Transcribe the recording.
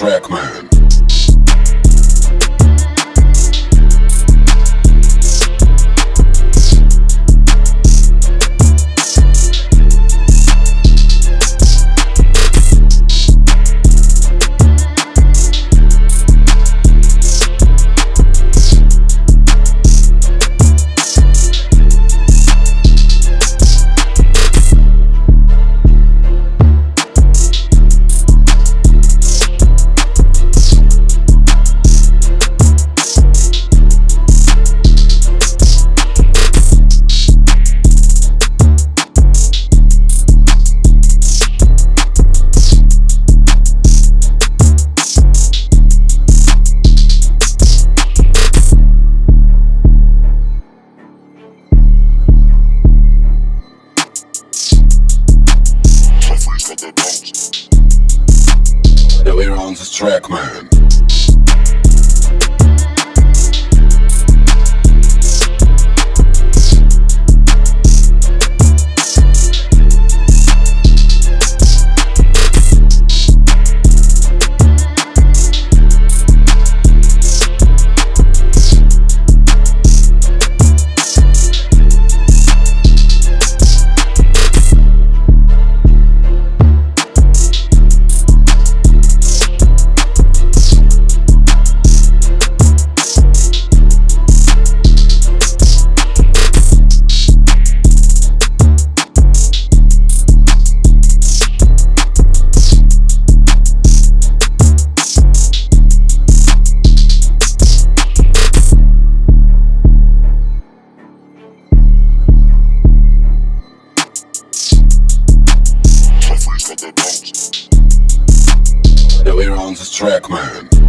Trackman. the bones. Now we're on the track, man. Now we're on this track, man.